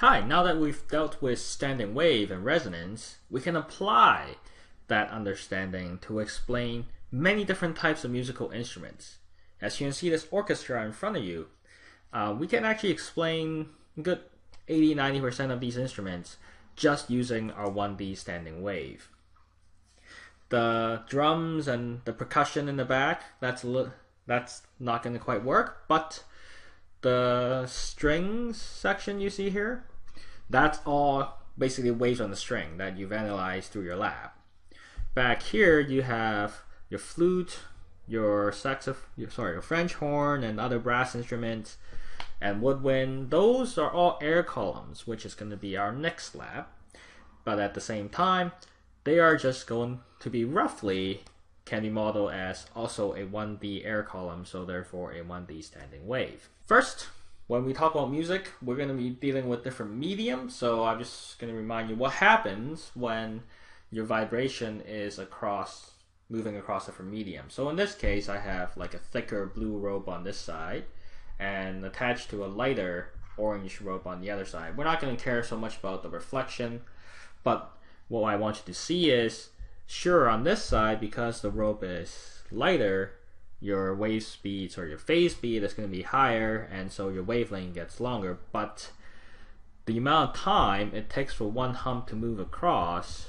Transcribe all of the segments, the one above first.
Hi, now that we've dealt with standing wave and resonance, we can apply that understanding to explain many different types of musical instruments. As you can see this orchestra in front of you, uh, we can actually explain good 80-90% of these instruments just using our 1D standing wave. The drums and the percussion in the back, that's that's not going to quite work, but the strings section you see here, that's all basically waves on the string that you've analyzed through your lab. Back here you have your flute, your saxophone, sorry, your French horn and other brass instruments and woodwind. Those are all air columns, which is going to be our next lab. But at the same time, they are just going to be roughly can be modeled as also a 1D air column, so therefore a 1D standing wave. First, when we talk about music, we're going to be dealing with different mediums. So I'm just going to remind you what happens when your vibration is across, moving across different mediums. So in this case, I have like a thicker blue rope on this side and attached to a lighter orange rope on the other side. We're not going to care so much about the reflection, but what I want you to see is, sure, on this side, because the rope is lighter, your wave speeds or your phase speed is going to be higher and so your wavelength gets longer. But the amount of time it takes for one hump to move across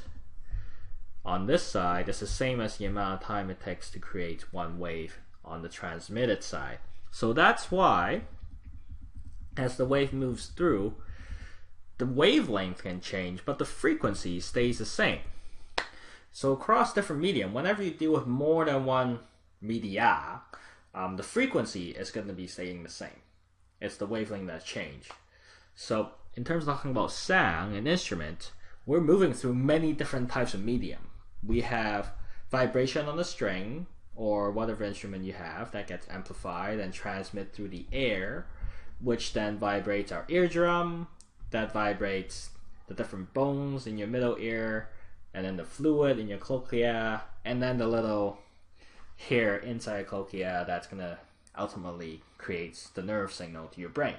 on this side is the same as the amount of time it takes to create one wave on the transmitted side. So that's why as the wave moves through the wavelength can change but the frequency stays the same. So across different medium whenever you deal with more than one media, um, the frequency is going to be staying the same. It's the wavelength that change. So in terms of talking about sound, an instrument, we're moving through many different types of medium. We have vibration on the string or whatever instrument you have that gets amplified and transmit through the air, which then vibrates our eardrum, that vibrates the different bones in your middle ear, and then the fluid in your cochlea, and then the little here inside cochlea that's going to ultimately creates the nerve signal to your brain.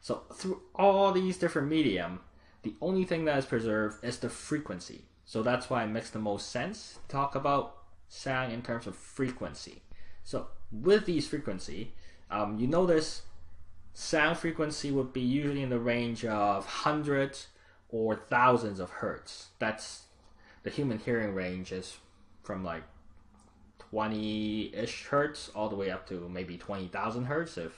So through all these different medium, the only thing that is preserved is the frequency. So that's why it makes the most sense to talk about sound in terms of frequency. So with these frequency, um, you notice sound frequency would be usually in the range of hundreds or thousands of hertz. That's the human hearing range is from like 20-ish hertz all the way up to maybe 20,000 hertz if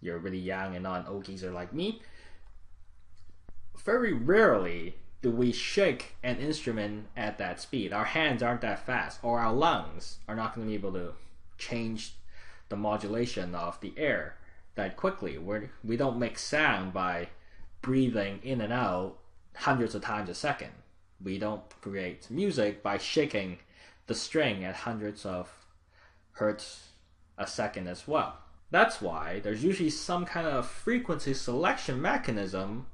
you're really young and not an old geezer like me. Very rarely do we shake an instrument at that speed. Our hands aren't that fast, or our lungs are not going to be able to change the modulation of the air that quickly. We're, we don't make sound by breathing in and out hundreds of times a second. We don't create music by shaking the string at hundreds of hertz a second as well. That's why there's usually some kind of frequency selection mechanism,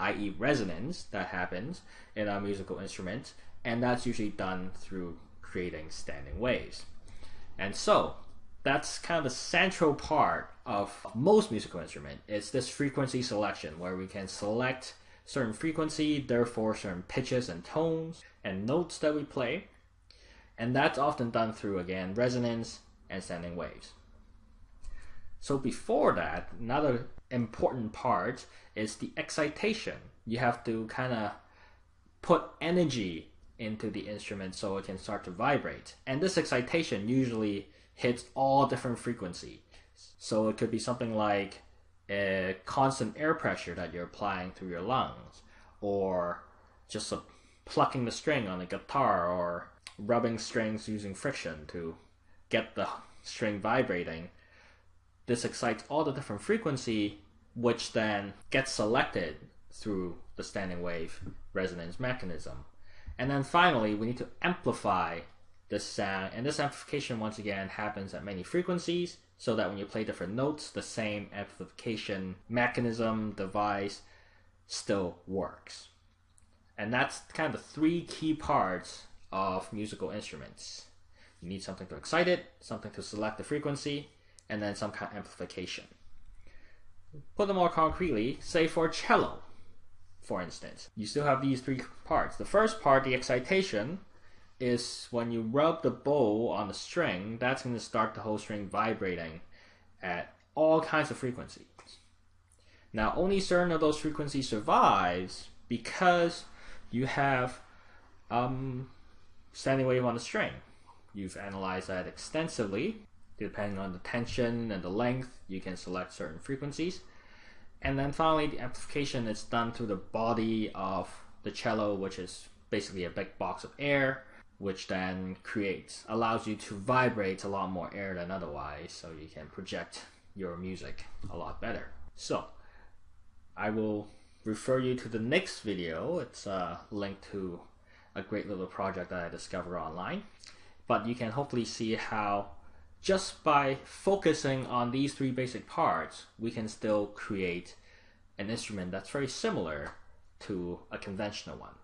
i.e., resonance, that happens in a musical instrument, and that's usually done through creating standing waves. And so, that's kind of the central part of most musical instrument. It's this frequency selection where we can select certain frequency, therefore certain pitches and tones and notes that we play, and that's often done through, again, resonance and standing waves. So before that, another important part is the excitation. You have to kind of put energy into the instrument so it can start to vibrate. And this excitation usually hits all different frequencies. So it could be something like a constant air pressure that you're applying through your lungs, or just a plucking the string on a guitar, or rubbing strings using friction to get the string vibrating. This excites all the different frequency, which then gets selected through the standing wave resonance mechanism. And then finally, we need to amplify this sound, and this amplification once again happens at many frequencies, so that when you play different notes, the same amplification mechanism device still works. And that's kind of the three key parts of musical instruments. You need something to excite it, something to select the frequency, and then some kind of amplification. Put them more concretely, say for cello. for instance. You still have these three parts. The first part, the excitation, is when you rub the bow on the string, that's going to start the whole string vibrating at all kinds of frequencies. Now, only certain of those frequencies survives because you have um, standing wave on the string. You've analyzed that extensively. Depending on the tension and the length, you can select certain frequencies. And then finally, the amplification is done through the body of the cello, which is basically a big box of air, which then creates, allows you to vibrate a lot more air than otherwise, so you can project your music a lot better. So, I will refer you to the next video. It's uh, a link to a great little project that I discovered online. But you can hopefully see how just by focusing on these three basic parts, we can still create an instrument that's very similar to a conventional one.